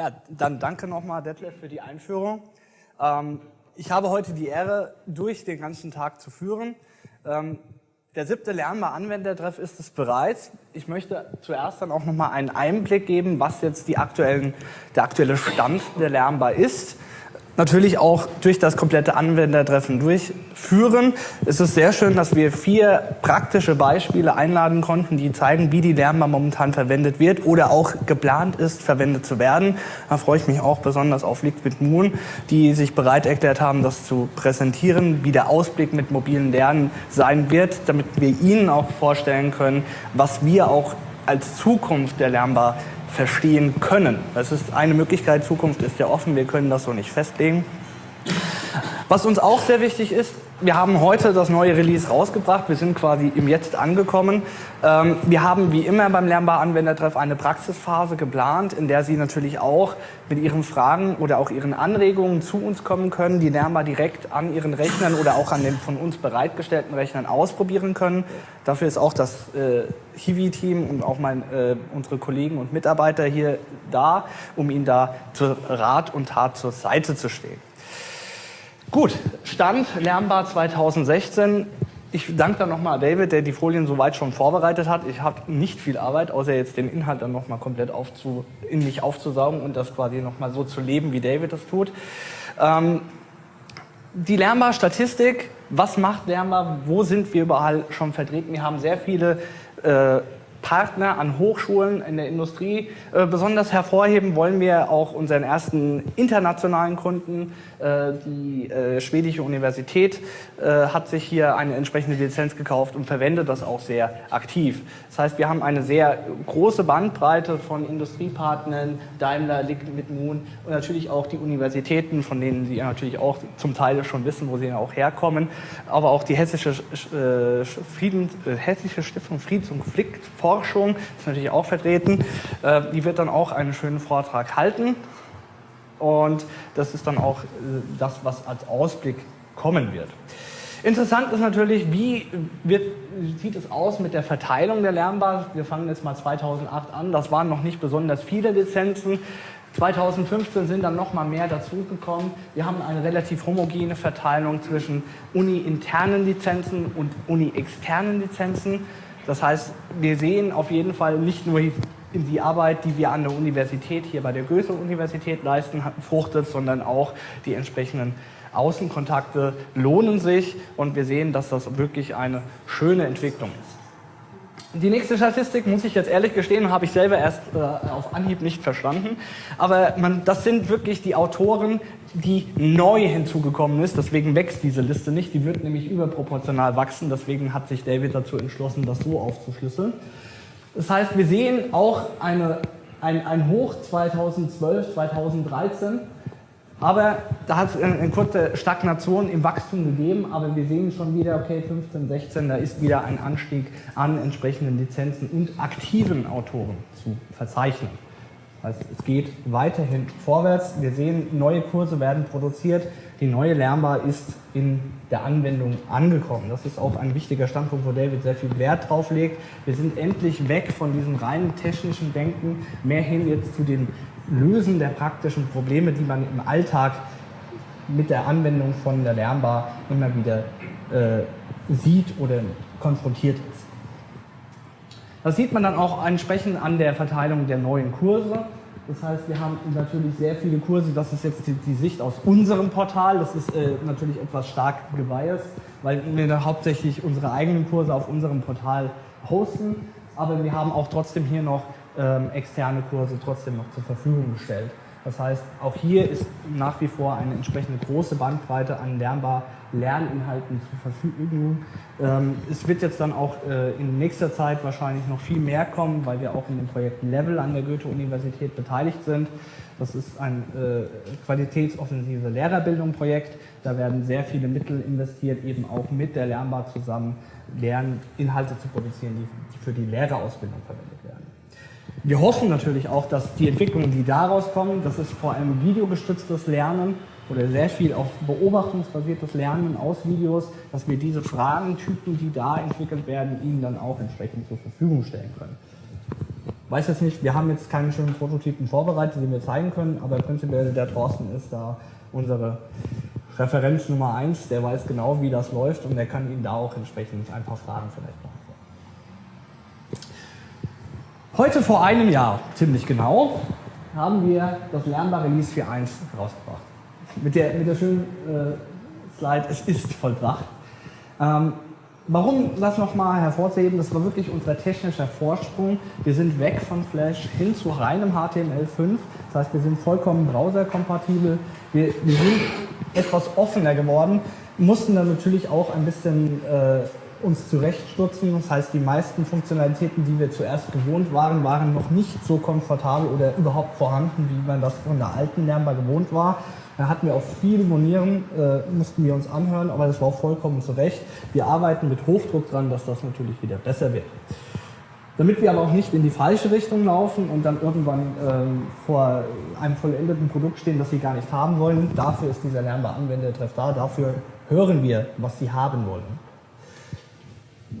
Ja, dann danke nochmal, Detlef, für die Einführung. Ähm, ich habe heute die Ehre, durch den ganzen Tag zu führen. Ähm, der siebte Lernbar Anwendertreff ist es bereits. Ich möchte zuerst dann auch nochmal einen Einblick geben, was jetzt aktuellen, der aktuelle Stand der Lernbar ist natürlich auch durch das komplette Anwendertreffen durchführen. Es ist sehr schön, dass wir vier praktische Beispiele einladen konnten, die zeigen, wie die Lernbar momentan verwendet wird oder auch geplant ist, verwendet zu werden. Da freue ich mich auch besonders auf Liquid Moon, die sich bereit erklärt haben, das zu präsentieren, wie der Ausblick mit mobilen Lernen sein wird, damit wir Ihnen auch vorstellen können, was wir auch als Zukunft der Lernbar verstehen können. Das ist eine Möglichkeit, Zukunft ist ja offen, wir können das so nicht festlegen. Was uns auch sehr wichtig ist, wir haben heute das neue Release rausgebracht. Wir sind quasi im Jetzt angekommen. Ähm, wir haben wie immer beim Lernbar Anwendertreff eine Praxisphase geplant, in der Sie natürlich auch mit Ihren Fragen oder auch Ihren Anregungen zu uns kommen können, die Lernbar direkt an Ihren Rechnern oder auch an den von uns bereitgestellten Rechnern ausprobieren können. Dafür ist auch das äh, Hiwi-Team und auch mein, äh, unsere Kollegen und Mitarbeiter hier da, um Ihnen da zur Rat und Tat zur Seite zu stehen. Gut, Stand Lernbar 2016. Ich danke dann nochmal David, der die Folien soweit schon vorbereitet hat. Ich habe nicht viel Arbeit, außer jetzt den Inhalt dann nochmal komplett aufzu, in mich aufzusaugen und das quasi nochmal so zu leben, wie David das tut. Ähm, die Lernbar-Statistik, was macht Lernbar, wo sind wir überall schon vertreten? Wir haben sehr viele äh, Partner an Hochschulen in der Industrie. Äh, besonders hervorheben wollen wir auch unseren ersten internationalen Kunden. Äh, die äh, schwedische Universität hat sich hier eine entsprechende Lizenz gekauft und verwendet das auch sehr aktiv. Das heißt, wir haben eine sehr große Bandbreite von Industriepartnern, Daimler, Liquid Moon und natürlich auch die Universitäten, von denen Sie natürlich auch zum Teil schon wissen, wo sie ja auch herkommen, aber auch die Hessische, Frieden, Hessische Stiftung Friedens- und Konfliktforschung ist natürlich auch vertreten. Äh, die wird dann auch einen schönen Vortrag halten. Und das ist dann auch äh, das, was als Ausblick kommen wird. Interessant ist natürlich, wie wird, sieht es aus mit der Verteilung der Lernbar. Wir fangen jetzt mal 2008 an. Das waren noch nicht besonders viele Lizenzen. 2015 sind dann noch mal mehr dazugekommen. Wir haben eine relativ homogene Verteilung zwischen uni-internen Lizenzen und uni-externen Lizenzen. Das heißt, wir sehen auf jeden Fall nicht nur in die Arbeit, die wir an der Universität, hier bei der Goethe-Universität leisten, fruchtet, sondern auch die entsprechenden Außenkontakte lohnen sich und wir sehen, dass das wirklich eine schöne Entwicklung ist. Die nächste Statistik, muss ich jetzt ehrlich gestehen, habe ich selber erst äh, auf Anhieb nicht verstanden. Aber man, das sind wirklich die Autoren, die neu hinzugekommen ist. Deswegen wächst diese Liste nicht. Die wird nämlich überproportional wachsen. Deswegen hat sich David dazu entschlossen, das so aufzuschlüsseln. Das heißt, wir sehen auch eine, ein, ein Hoch 2012, 2013, aber da hat es eine, kurze Stagnation im Wachstum gegeben, aber wir sehen schon wieder, okay, 15, 16, da ist wieder ein Anstieg an entsprechenden Lizenzen und aktiven Autoren zu verzeichnen. Das heißt, es geht weiterhin vorwärts. Wir sehen, neue Kurse werden produziert. Die neue Lernbar ist in der Anwendung angekommen. Das ist auch ein wichtiger Standpunkt, wo David sehr viel Wert drauf legt. Wir sind endlich weg von diesem reinen technischen Denken, mehr hin jetzt zu dem Lösen der praktischen Probleme, die man im Alltag mit der Anwendung von der Lernbar immer wieder äh, sieht oder konfrontiert ist. Das sieht man dann auch entsprechend an der Verteilung der neuen Kurse. Das heißt, wir haben natürlich sehr viele Kurse, das ist jetzt die, die Sicht aus unserem Portal, das ist äh, natürlich etwas stark gebiased, weil wir hauptsächlich unsere eigenen Kurse auf unserem Portal hosten, aber wir haben auch trotzdem hier noch ähm, externe Kurse trotzdem noch zur Verfügung gestellt. Das heißt, auch hier ist nach wie vor eine entsprechende große Bandbreite an lernbar Lerninhalten zur Verfügung. Ähm, es wird jetzt dann auch äh, in nächster Zeit wahrscheinlich noch viel mehr kommen, weil wir auch in dem Projekt Level an der Goethe-Universität beteiligt sind. Das ist ein äh, qualitätsoffensive Lehrerbildung-Projekt. Da werden sehr viele Mittel investiert, eben auch mit der Lernbar zusammen Lerninhalte zu produzieren, die für die Lehrerausbildung verwendet werden. Wir hoffen natürlich auch, dass die Entwicklungen, die daraus kommen, das ist vor allem videogestütztes Lernen oder sehr viel auf beobachtungsbasiertes Lernen aus Videos, dass wir diese Fragentypen, die da entwickelt werden, Ihnen dann auch entsprechend zur Verfügung stellen können. weiß jetzt nicht, wir haben jetzt keine schönen Prototypen vorbereitet, die wir zeigen können, aber prinzipiell der Thorsten ist da unsere Referenz Nummer 1, der weiß genau, wie das läuft und der kann Ihnen da auch entsprechend ein paar Fragen vielleicht beantworten. Heute vor einem Jahr, ziemlich genau, haben wir das Lernbar Release 4.1 rausgebracht. Mit der, mit der schönen äh, Slide, es ist vollbracht. Ähm, Warum das nochmal hervorzuheben, das war wirklich unser technischer Vorsprung. Wir sind weg von Flash hin zu reinem HTML5. Das heißt, wir sind vollkommen browserkompatibel. Wir, wir sind etwas offener geworden, mussten dann natürlich auch ein bisschen äh, uns zurechtstutzen. Das heißt, die meisten Funktionalitäten, die wir zuerst gewohnt waren, waren noch nicht so komfortabel oder überhaupt vorhanden, wie man das von der alten Lernbar gewohnt war. Da hatten wir auch viele Monieren, äh, mussten wir uns anhören, aber das war vollkommen zu Recht. Wir arbeiten mit Hochdruck dran, dass das natürlich wieder besser wird. Damit wir aber auch nicht in die falsche Richtung laufen und dann irgendwann ähm, vor einem vollendeten Produkt stehen, das Sie gar nicht haben wollen, dafür ist dieser lernbare Anwendertreff da, dafür hören wir, was Sie haben wollen.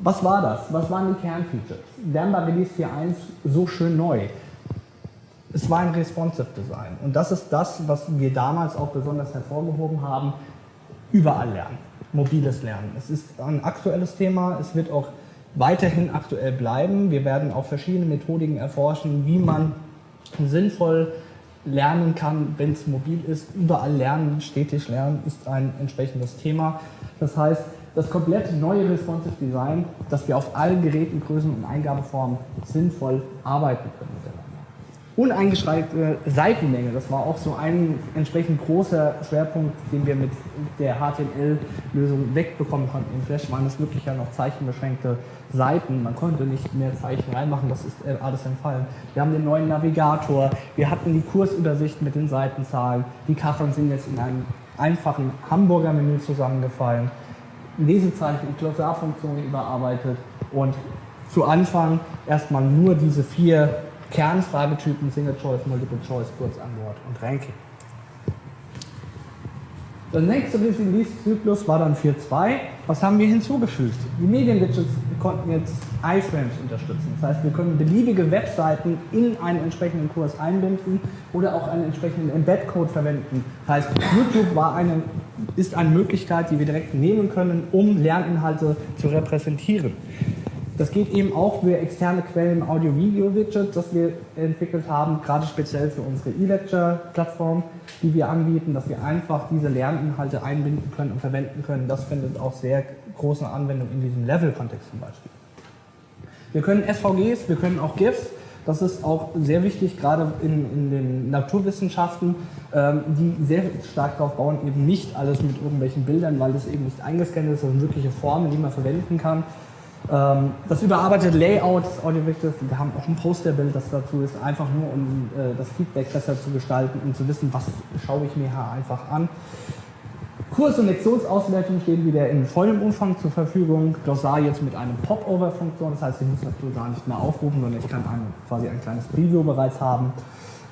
Was war das? Was waren die Kernfeatures? Lernbar Release 4.1 so schön neu es war ein responsive Design. Und das ist das, was wir damals auch besonders hervorgehoben haben. Überall lernen, mobiles Lernen. Es ist ein aktuelles Thema, es wird auch weiterhin aktuell bleiben. Wir werden auch verschiedene Methodiken erforschen, wie man sinnvoll lernen kann, wenn es mobil ist. Überall lernen, stetig lernen ist ein entsprechendes Thema. Das heißt, das komplett neue Responsive Design, dass wir auf allen Geräten, Größen und Eingabeformen sinnvoll arbeiten können uneingeschränkte Seitenlänge. Das war auch so ein entsprechend großer Schwerpunkt, den wir mit der HTML-Lösung wegbekommen konnten. In Flash waren es wirklich ja noch zeichenbeschränkte Seiten. Man konnte nicht mehr Zeichen reinmachen, das ist äh, alles entfallen. Wir haben den neuen Navigator, wir hatten die Kursübersicht mit den Seitenzahlen. Die Kacheln sind jetzt in einem einfachen Hamburger-Menü zusammengefallen. Lesezeichen und Glossarfunktionen überarbeitet und zu Anfang erstmal nur diese vier Kernfragetypen Single Choice, Multiple Choice, Kurzantwort und Ranking. Der nächste Release-Zyklus war dann 4.2. Was haben wir hinzugefügt? Die Medien-Widgets konnten jetzt iFrames unterstützen. Das heißt, wir können beliebige Webseiten in einen entsprechenden Kurs einbinden oder auch einen entsprechenden Embed-Code verwenden. Das heißt, YouTube war eine, ist eine Möglichkeit, die wir direkt nehmen können, um Lerninhalte zu repräsentieren. Das geht eben auch für externe Quellen Audio-Video-Widget, das wir entwickelt haben, gerade speziell für unsere E-Lecture-Plattform, die wir anbieten, dass wir einfach diese Lerninhalte einbinden können und verwenden können. Das findet auch sehr große Anwendung in diesem Level-Kontext zum Beispiel. Wir können SVGs, wir können auch GIFs. Das ist auch sehr wichtig, gerade in, in den Naturwissenschaften, ähm, die sehr stark darauf bauen, eben nicht alles mit irgendwelchen Bildern, weil das eben nicht eingescannt ist, sondern wirkliche Formen, die man verwenden kann. Ähm, das überarbeitete Layout des Audiovisuals, wir haben auch ein Posterbild, das dazu ist, einfach nur um äh, das Feedback besser zu gestalten, um zu wissen, was schaue ich mir einfach an. Kurs- und Lektionsauswertung stehen wieder in vollem Umfang zur Verfügung. Glossar jetzt mit einem Popover-Funktion, das heißt, ich muss das Glossar nicht mehr aufrufen, sondern ich kann ein, quasi ein kleines Preview bereits haben.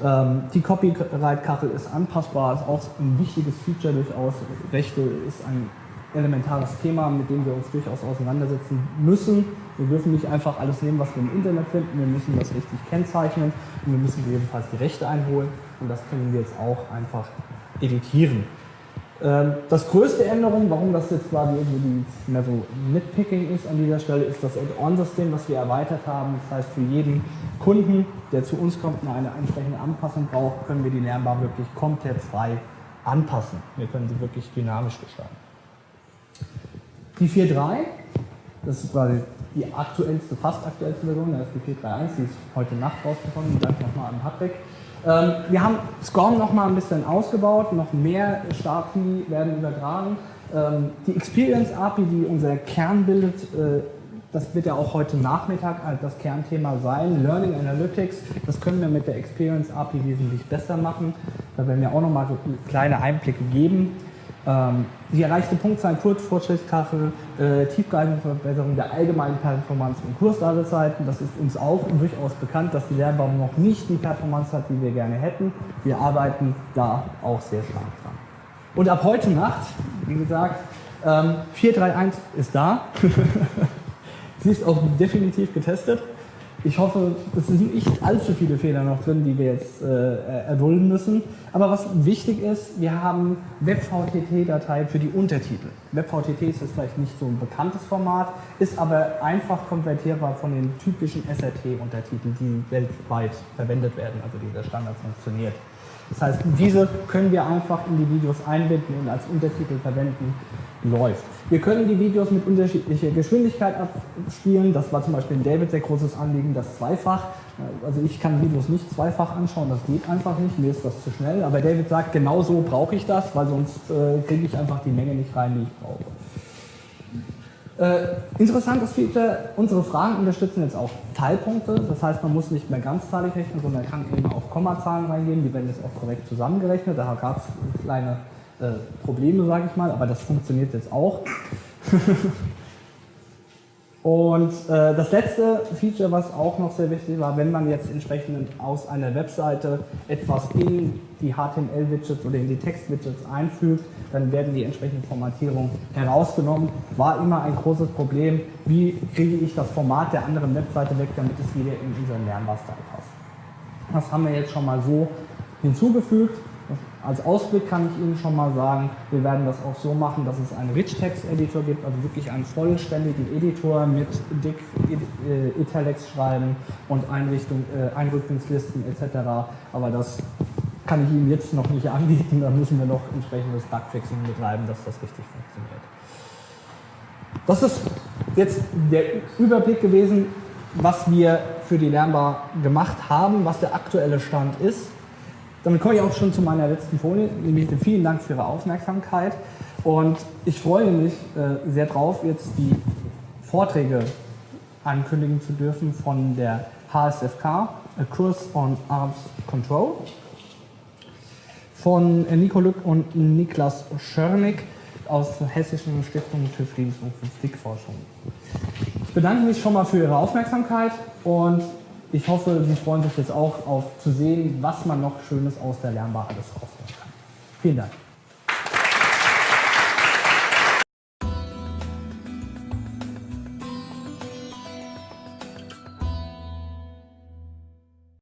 Ähm, die Copyright-Kachel ist anpassbar, ist auch ein wichtiges Feature durchaus. Rechte ist ein elementares Thema, mit dem wir uns durchaus auseinandersetzen müssen. Wir dürfen nicht einfach alles nehmen, was wir im Internet finden. Wir müssen das richtig kennzeichnen und wir müssen jedenfalls die Rechte einholen und das können wir jetzt auch einfach editieren. Ähm, das größte Änderung, warum das jetzt quasi irgendwie mehr so Nitpicking ist an dieser Stelle, ist das Add-on-System, was wir erweitert haben. Das heißt, für jeden Kunden, der zu uns kommt und eine entsprechende Anpassung braucht, können wir die Lernbar wirklich komplett frei anpassen. Wir können sie wirklich dynamisch gestalten. Die 4.3, das ist quasi die aktuellste, fast aktuellste Version, das ist die 4.3.1, die ist heute Nacht rausgekommen, danke nochmal an Patrick. Ähm, wir haben SCORM nochmal ein bisschen ausgebaut, noch mehr StartPi werden übertragen. Ähm, die Experience API, die unser Kern bildet, äh, das wird ja auch heute Nachmittag das Kernthema sein. Learning Analytics, das können wir mit der Experience API wesentlich besser machen. Da werden wir auch nochmal so kleine Einblicke geben. Ähm, die erreichte Punktzahl, Kurzfortschrittskachel, äh, tiefgreifende Verbesserung der allgemeinen Performance und Kursdatezeiten. Das ist uns auch durchaus bekannt, dass die Lernbaum noch nicht die Performance hat, die wir gerne hätten. Wir arbeiten da auch sehr stark dran. Und ab heute Nacht, wie gesagt, ähm, 431 ist da. Sie ist auch definitiv getestet. Ich hoffe, es sind nicht allzu viele Fehler noch drin, die wir jetzt äh, erdulden müssen. Aber was wichtig ist, wir haben WebVTT-Datei für die Untertitel. WebVTT ist jetzt vielleicht nicht so ein bekanntes Format, ist aber einfach konvertierbar von den typischen SRT-Untertiteln, die weltweit verwendet werden, also dieser Standard funktioniert. Das heißt, diese können wir einfach in die Videos einbinden und als Untertitel verwenden, läuft. Wir können die Videos mit unterschiedlicher Geschwindigkeit abspielen. Das war zum Beispiel in David sehr großes Anliegen, das zweifach. Also ich kann Videos nicht zweifach anschauen, das geht einfach nicht, mir ist das zu schnell. Aber David sagt, genau so brauche ich das, weil sonst äh, kriege ich einfach die Menge nicht rein, die ich brauche. Äh, interessantes Feature, unsere Fragen unterstützen jetzt auch Teilpunkte, das heißt man muss nicht mehr ganzzahlig rechnen, sondern kann eben auch Kommazahlen reingeben, die werden jetzt auch korrekt zusammengerechnet, da gab es kleine äh, Probleme, sage ich mal, aber das funktioniert jetzt auch. Und äh, das letzte Feature, was auch noch sehr wichtig war, wenn man jetzt entsprechend aus einer Webseite etwas in die HTML-Widgets oder in die Text-Widgets einfügt, dann werden die entsprechenden Formatierungen herausgenommen. War immer ein großes Problem, wie kriege ich das Format der anderen Webseite weg, damit es wieder in unseren Lernbar-Style passt. Das haben wir jetzt schon mal so hinzugefügt. Als Ausblick kann ich Ihnen schon mal sagen, wir werden das auch so machen, dass es einen Rich-Text-Editor gibt, also wirklich einen vollständigen Editor mit dick äh, Italics schreiben und Einrichtung, äh, Einrückungslisten etc. Aber das kann ich Ihnen jetzt noch nicht anbieten, da müssen wir noch entsprechendes Bugfixing betreiben, dass das richtig funktioniert. Das ist jetzt der Überblick gewesen, was wir für die Lernbar gemacht haben, was der aktuelle Stand ist. Damit komme ich auch schon zu meiner letzten Folie, nämlich vielen Dank für Ihre Aufmerksamkeit und ich freue mich äh, sehr drauf, jetzt die Vorträge ankündigen zu dürfen von der HSFK, A Course on Arms Control, von Nico Lück und Niklas Schörnig aus der Hessischen Stiftung für Friedens- und Konfliktforschung. Ich bedanke mich schon mal für Ihre Aufmerksamkeit und ich hoffe, Sie freuen sich jetzt auch auf zu sehen, was man noch Schönes aus der Lernbar alles rausholen kann. Vielen Dank.